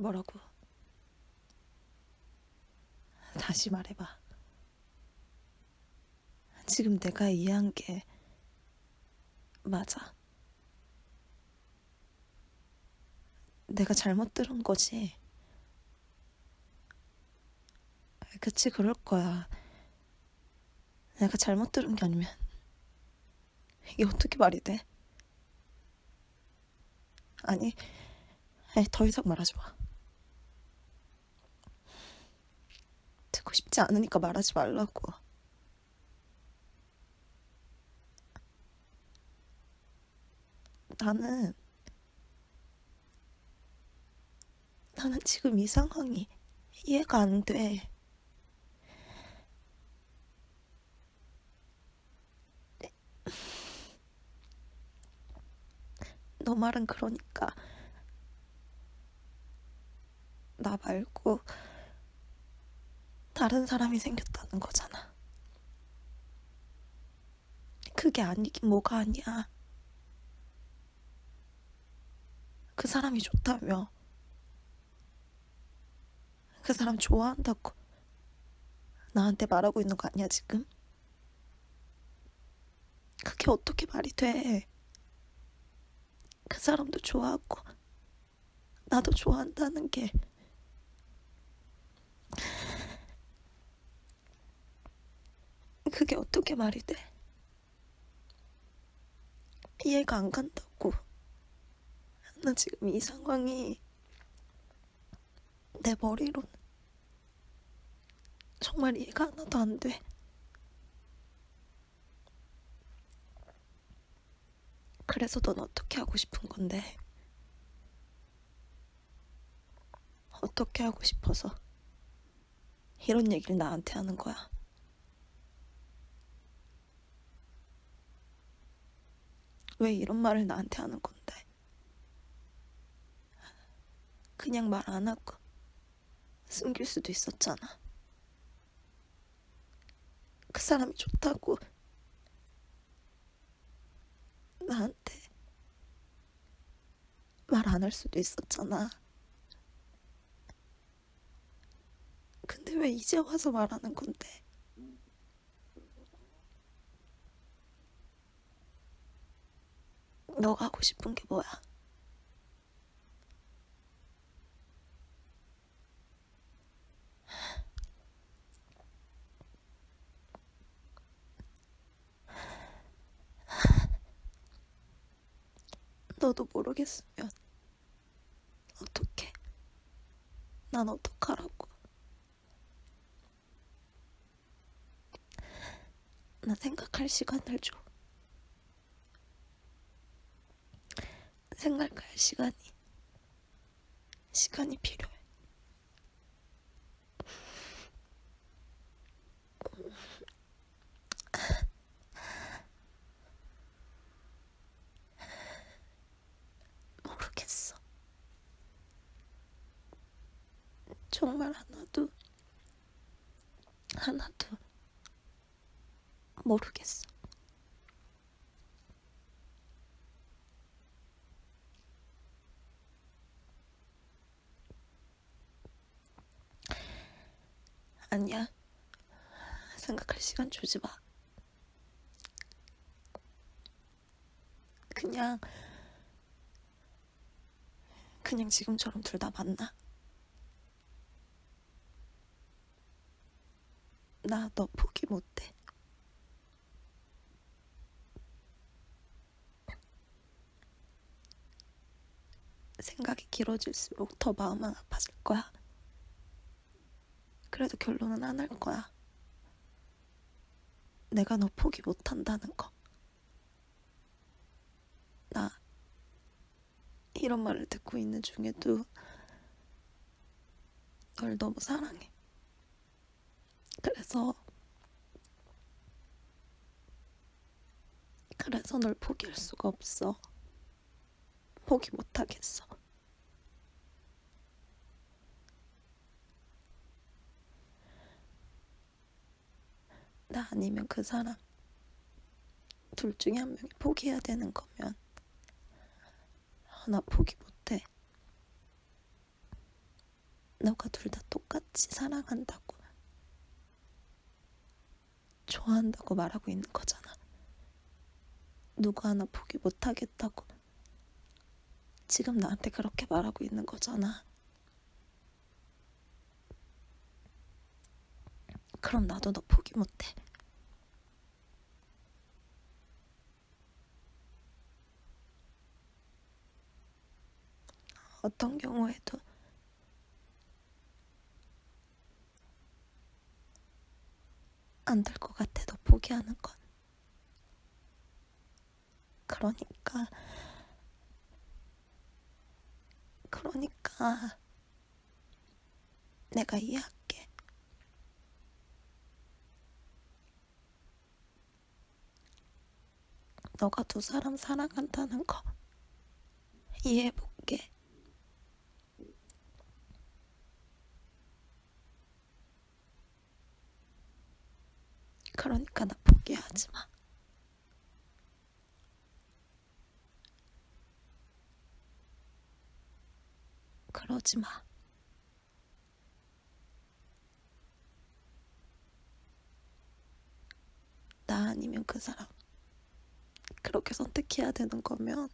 뭐라고? 다시 말해봐. 지금 내가 이해한 게 맞아. 내가 잘못 들은 거지. 그치, 그럴 거야. 내가 잘못 들은 게 아니면 이게 어떻게 말이 돼? 아니, 아니, 더 이상 말하지 마. 싶지 않으니까 말하지 말라고. 나는, 나는 지금 이 상황이 이해가 안 돼. 너 말은 그러니까 나 말고 다른 사람이 생겼다는 거잖아. 그게 아니긴 뭐가 아니야. 그 사람이 좋다며. 그 사람 좋아한다고 나한테 말하고 있는 거 아니야, 지금? 그게 어떻게 말이 돼? 그 사람도 좋아하고 나도 좋아한다는 게 그게 어떻게 말이 돼? 이해가 안 간다고. 나 지금 이 상황이 내 머리로는 정말 이해가 하나도 안 돼. 그래서 넌 어떻게 하고 싶은 건데? 어떻게 하고 싶어서 이런 얘기를 나한테 하는 거야? 왜 이런 말을 나한테 하는 건데? 그냥 말 안 하고 숨길 수도 있었잖아. 그 사람이 좋다고 나한테 말 안 할 수도 있었잖아. 근데 왜 이제 와서 말하는 건데? 너가 하고 싶은 게 뭐야? 너도 모르겠으면 어떡해? 난 어떡하라고? 나 생각할 시간을 줘. 생각할 시간이 시간이 필요해. 모르겠어. 정말 하나도 하나도 모르겠어. 아니야. 생각할 시간 주지 마. 그냥, 그냥 지금처럼 둘 다 만나. 나 너 포기 못해. 생각이 길어질수록 더 마음은 아파질 거야. 그래도 결론은 안 할 거야. 내가 너 포기 못 한다는 거. 나 이런 말을 듣고 있는 중에도 널 너무 사랑해. 그래서 그래서 널 포기할 수가 없어. 포기 못 하겠어. 나 아니면 그 사람 둘 중에 한 명이 포기해야 되는 거면 나 포기 못해. 너가 둘 다 똑같이 사랑한다고, 좋아한다고 말하고 있는 거잖아. 누구 하나 포기 못 하겠다고. 지금 나한테 그렇게 말하고 있는 거잖아. 그럼 나도 너 포기 못 해. 어떤 경우에도 안 될 것 같아, 너 포기하는 건. 그러니까, 그러니까, 내가 이해할게. 너가 두 사람 사랑한다는 거 이해해볼게. 그러니까 나 포기하지 마. 그러지 마. 나 아니면 그 사람. 그렇게 선택해야 되는 거면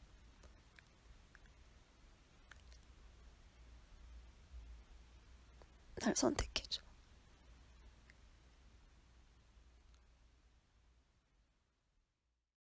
날 선택해줘.